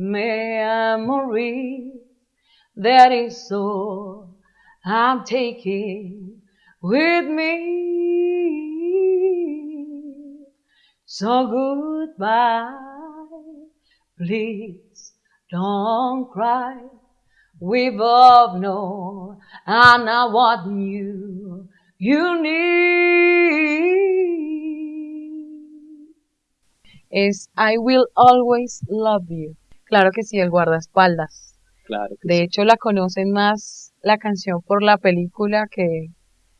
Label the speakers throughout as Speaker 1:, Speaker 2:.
Speaker 1: Memory, that is all I'm taking with me. So goodbye, please don't cry. We both know I'm not what you, you need.
Speaker 2: Es I Will Always Love You. Claro que sí, el guardaespaldas.
Speaker 3: Claro. que
Speaker 2: De
Speaker 3: sí.
Speaker 2: hecho, la conocen más la canción por la película que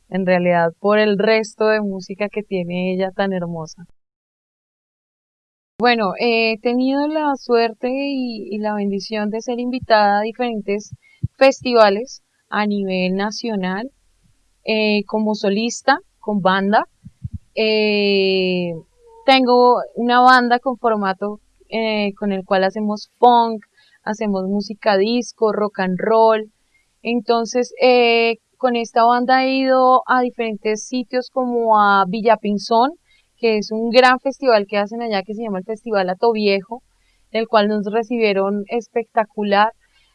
Speaker 2: en realidad por el resto de música que tiene ella tan hermosa. Bueno, he tenido la suerte y, la bendición de ser invitada a diferentes festivales a nivel nacional eh, como solista, con banda. Eh, tengo una banda con formato eh, con el cual hacemos funk, hacemos música disco, rock and roll. Entonces, eh, con esta banda he ido a diferentes sitios como a Villapinzón, que es un gran festival que hacen allá que se llama el Festival Ato Viejo, el cual nos recibieron espectacular.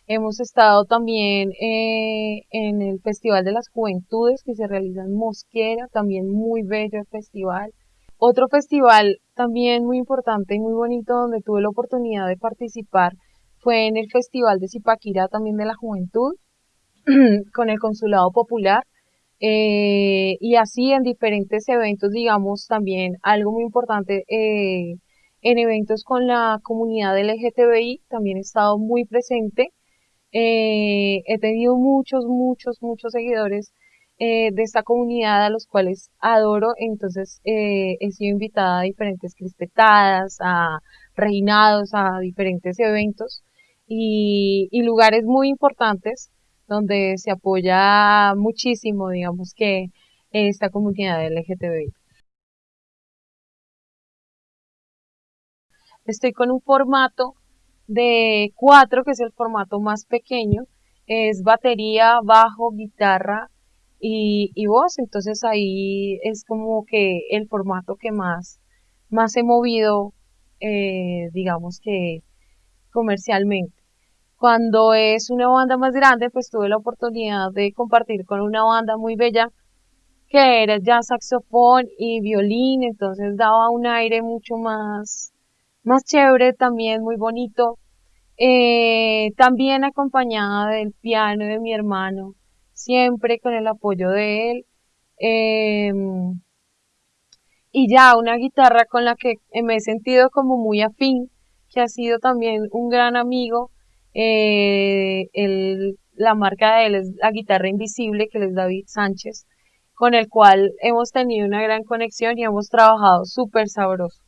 Speaker 2: Hemos estado también eh, en el Festival de las Juventudes que se realiza en Mosquera, también muy bello el festival. Otro festival también muy importante y muy bonito donde tuve la oportunidad de participar fue en el Festival de Zipaquirá también de la Juventud con el Consulado Popular eh, y así en diferentes eventos, digamos, también algo muy importante eh, en eventos con la comunidad LGTBI, también he estado muy presente. Eh, he tenido muchos, muchos, muchos seguidores eh, de esta comunidad a los cuales adoro, entonces eh, he sido invitada a diferentes crispetadas, a reinados, a diferentes eventos y, y lugares muy importantes donde se apoya muchísimo, digamos que esta comunidad LGTBI. Estoy con un formato de cuatro, que es el formato más pequeño, es batería, bajo, guitarra y, voz, entonces ahí es como que el formato que más, más he movido, eh, digamos que comercialmente. Cuando es una banda más grande, pues tuve la oportunidad de compartir con una banda muy bella que era ya saxofón y violín, entonces daba un aire mucho más, más chévere, también muy bonito. Eh, también acompañada del piano de mi hermano, siempre con el apoyo de él. Eh, y ya una guitarra con la que me he sentido como muy afín, que ha sido también un gran amigo. Eh, el, la marca de él es la guitarra invisible, que es David Sánchez, con el cual hemos tenido una gran conexión y hemos trabajado súper sabroso.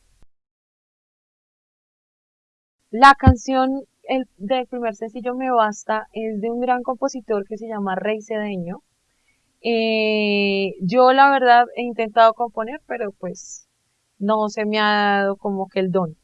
Speaker 2: La canción el, del primer sencillo Me Basta es de un gran compositor que se llama Rey Cedeño. Eh, yo la verdad he intentado componer, pero pues no se me ha dado como que el don.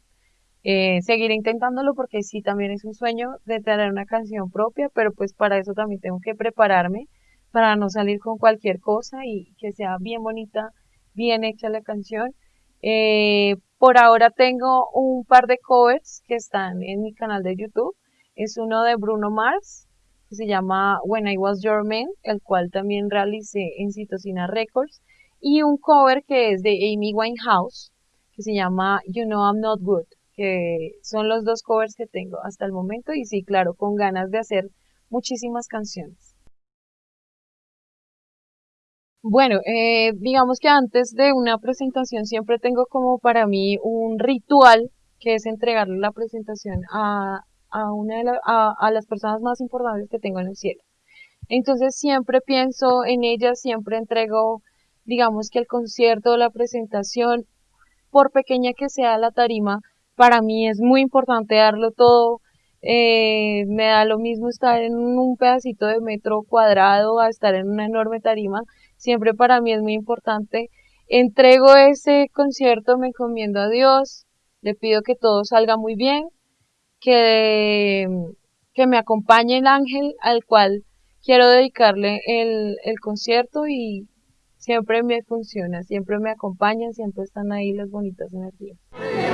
Speaker 2: Eh, seguiré intentándolo porque sí también es un sueño de tener una canción propia, pero pues para eso también tengo que prepararme para no salir con cualquier cosa y que sea bien bonita, bien hecha la canción. Eh, por ahora tengo un par de covers que están en mi canal de YouTube. Es uno de Bruno Mars, que se llama When I Was Your Man, el cual también realicé en Citocina Records. Y un cover que es de Amy Winehouse, que se llama You Know I'm Not Good, que son los dos covers que tengo hasta el momento. Y sí, claro, con ganas de hacer muchísimas canciones. Bueno, eh, digamos que antes de una presentación siempre tengo como para mí un ritual que es entregarle la presentación a, a una de la, a, a las personas más importantes que tengo en el cielo. Entonces siempre pienso en ellas, siempre entrego, digamos que el concierto, la presentación, por pequeña que sea la tarima, para mí es muy importante darlo todo. Eh, me da lo mismo estar en un pedacito de metro cuadrado a estar en una enorme tarima siempre para mí es muy importante. Entrego ese concierto, me encomiendo a Dios, Le pido que todo salga muy bien, que, que me acompañe el ángel al cual quiero dedicarle el, el concierto y siempre me funciona, siempre me acompañan, siempre están ahí las bonitas energías. Bueno,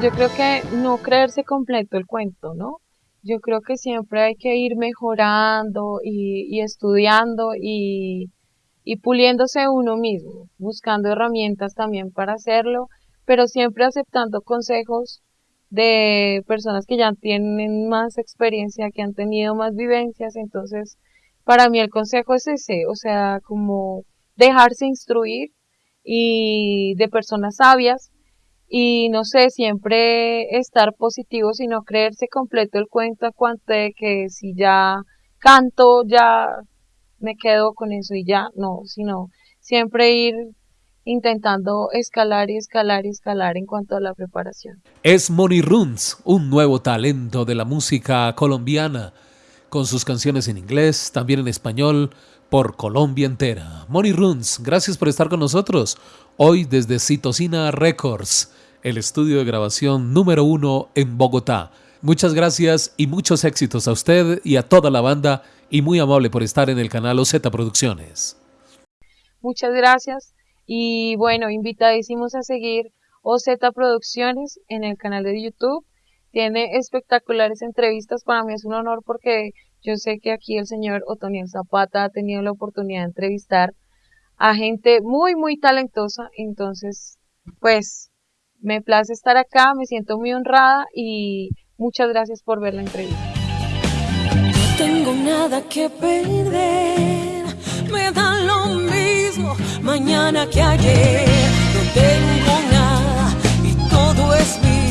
Speaker 2: yo creo que no creerse completo el cuento, ¿no? Yo creo que siempre hay que ir mejorando y, estudiando y, y puliéndose uno mismo, buscando herramientas también para hacerlo, pero siempre aceptando consejos de personas que ya tienen más experiencia, que han tenido más vivencias. Entonces, para mí el consejo es ese, o sea, como dejarse instruir y de personas sabias y no sé, siempre estar positivo, sino creerse completo el cuento a cuanto de que si ya canto, ya me quedo con eso y ya, no, sino siempre ir intentando escalar y escalar y escalar en cuanto a la preparación.
Speaker 3: Es Moni Runs, un nuevo talento de la música colombiana, con sus canciones en inglés, también en español, por Colombia entera. Moni Runs, gracias por estar con nosotros hoy desde Citocina Records el estudio de grabación número uno en Bogotá. Muchas gracias y muchos éxitos a usted y a toda la banda y muy amable por estar en el canal OZ Producciones.
Speaker 2: Muchas gracias y bueno, invitadísimos a seguir OZ Producciones en el canal de YouTube. Tiene espectaculares entrevistas, para mí es un honor porque yo sé que aquí el señor Otoniel Zapata ha tenido la oportunidad de entrevistar a gente muy, muy talentosa, entonces, pues me place estar acá, me siento muy honrada y muchas gracias por ver la entrevista.
Speaker 4: No tengo nada que perder, me da lo mismo mañana que ayer. No tengo nada y todo es mío,